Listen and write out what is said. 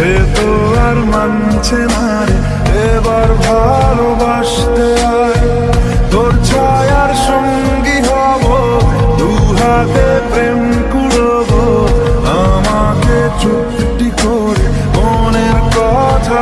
সে তো আর মানছে না রে। এবার ভালোবাসতে আয়। তোর ছায়ার সঙ্গী হব, দু হাতে প্রেম কুড়ব। আমাকে চুপটি করে মনের কথা